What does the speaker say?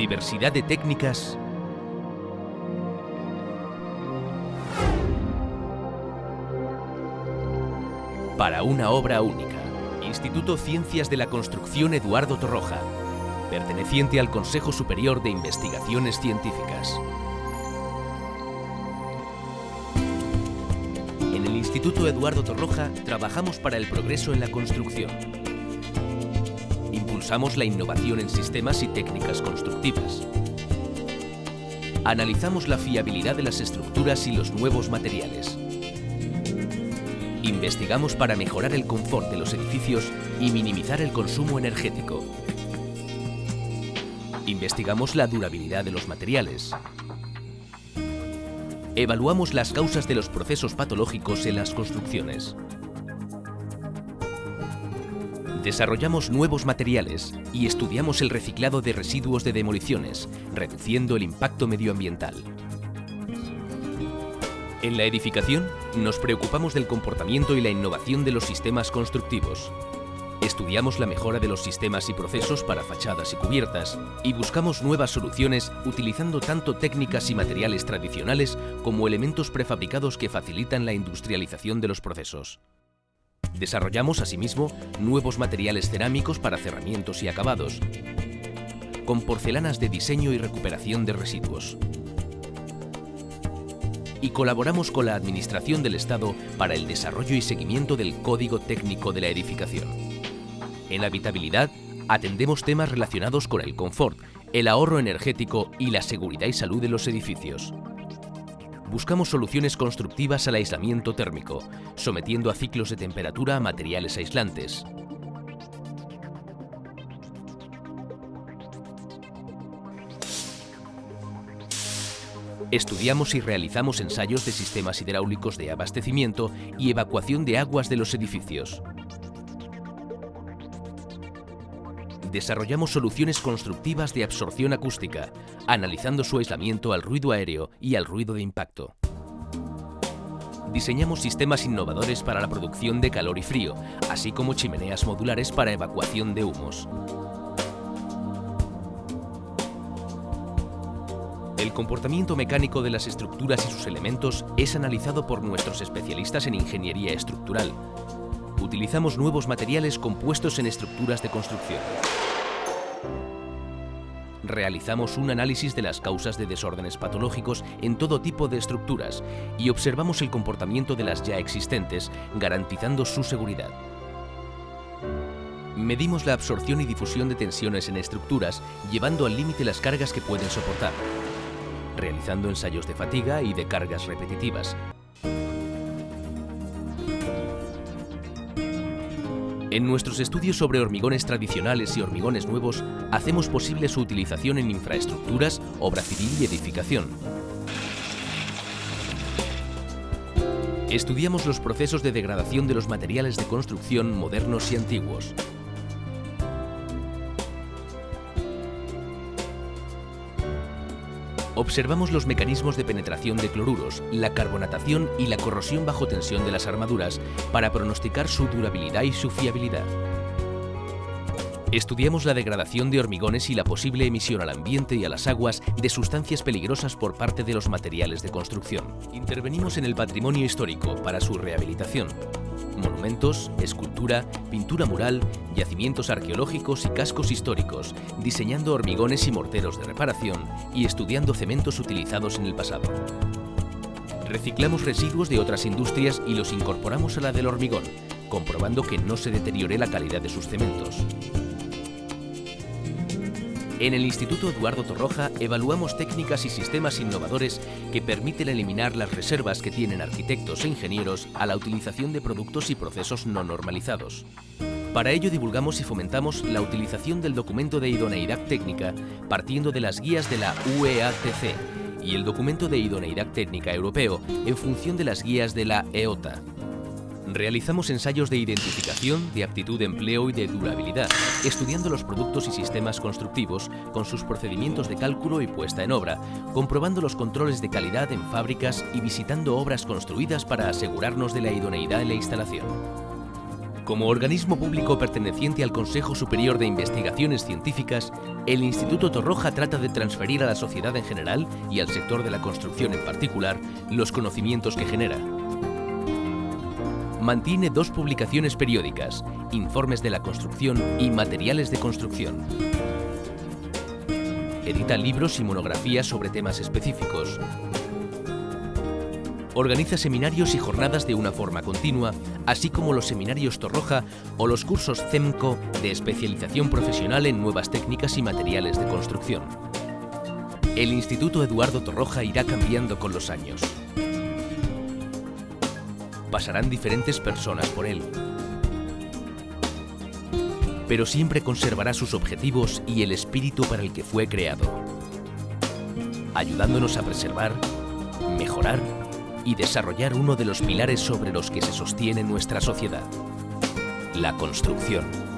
Diversidad de técnicas para una obra única. Instituto Ciencias de la Construcción Eduardo Torroja, perteneciente al Consejo Superior de Investigaciones Científicas. En el Instituto Eduardo Torroja trabajamos para el progreso en la construcción. Impulsamos la innovación en sistemas y técnicas constructivas. Analizamos la fiabilidad de las estructuras y los nuevos materiales. Investigamos para mejorar el confort de los edificios y minimizar el consumo energético. Investigamos la durabilidad de los materiales. Evaluamos las causas de los procesos patológicos en las construcciones. Desarrollamos nuevos materiales y estudiamos el reciclado de residuos de demoliciones, reduciendo el impacto medioambiental. En la edificación, nos preocupamos del comportamiento y la innovación de los sistemas constructivos. Estudiamos la mejora de los sistemas y procesos para fachadas y cubiertas y buscamos nuevas soluciones utilizando tanto técnicas y materiales tradicionales como elementos prefabricados que facilitan la industrialización de los procesos. Desarrollamos asimismo nuevos materiales cerámicos para cerramientos y acabados, con porcelanas de diseño y recuperación de residuos y colaboramos con la Administración del Estado para el desarrollo y seguimiento del Código Técnico de la Edificación. En habitabilidad, atendemos temas relacionados con el confort, el ahorro energético y la seguridad y salud de los edificios. Buscamos soluciones constructivas al aislamiento térmico, sometiendo a ciclos de temperatura a materiales aislantes, Estudiamos y realizamos ensayos de sistemas hidráulicos de abastecimiento y evacuación de aguas de los edificios. Desarrollamos soluciones constructivas de absorción acústica, analizando su aislamiento al ruido aéreo y al ruido de impacto. Diseñamos sistemas innovadores para la producción de calor y frío, así como chimeneas modulares para evacuación de humos. El comportamiento mecánico de las estructuras y sus elementos es analizado por nuestros especialistas en ingeniería estructural. Utilizamos nuevos materiales compuestos en estructuras de construcción. Realizamos un análisis de las causas de desórdenes patológicos en todo tipo de estructuras y observamos el comportamiento de las ya existentes, garantizando su seguridad. Medimos la absorción y difusión de tensiones en estructuras, llevando al límite las cargas que pueden soportar realizando ensayos de fatiga y de cargas repetitivas. En nuestros estudios sobre hormigones tradicionales y hormigones nuevos, hacemos posible su utilización en infraestructuras, obra civil y edificación. Estudiamos los procesos de degradación de los materiales de construcción modernos y antiguos. Observamos los mecanismos de penetración de cloruros, la carbonatación y la corrosión bajo tensión de las armaduras para pronosticar su durabilidad y su fiabilidad. Estudiamos la degradación de hormigones y la posible emisión al ambiente y a las aguas de sustancias peligrosas por parte de los materiales de construcción. Intervenimos en el patrimonio histórico para su rehabilitación monumentos, escultura, pintura mural, yacimientos arqueológicos y cascos históricos, diseñando hormigones y morteros de reparación y estudiando cementos utilizados en el pasado. Reciclamos residuos de otras industrias y los incorporamos a la del hormigón, comprobando que no se deteriore la calidad de sus cementos. En el Instituto Eduardo Torroja evaluamos técnicas y sistemas innovadores que permiten eliminar las reservas que tienen arquitectos e ingenieros a la utilización de productos y procesos no normalizados. Para ello divulgamos y fomentamos la utilización del documento de idoneidad técnica partiendo de las guías de la UEATC y el documento de idoneidad técnica europeo en función de las guías de la EOTA. Realizamos ensayos de identificación, de aptitud de empleo y de durabilidad, estudiando los productos y sistemas constructivos con sus procedimientos de cálculo y puesta en obra, comprobando los controles de calidad en fábricas y visitando obras construidas para asegurarnos de la idoneidad en la instalación. Como organismo público perteneciente al Consejo Superior de Investigaciones Científicas, el Instituto Torroja trata de transferir a la sociedad en general y al sector de la construcción en particular los conocimientos que genera. Mantiene dos publicaciones periódicas, Informes de la Construcción y Materiales de Construcción. Edita libros y monografías sobre temas específicos, organiza seminarios y jornadas de una forma continua, así como los seminarios Torroja o los cursos CEMCO de especialización profesional en nuevas técnicas y materiales de construcción. El Instituto Eduardo Torroja irá cambiando con los años. Pasarán diferentes personas por él, pero siempre conservará sus objetivos y el espíritu para el que fue creado, ayudándonos a preservar, mejorar y desarrollar uno de los pilares sobre los que se sostiene nuestra sociedad, la construcción.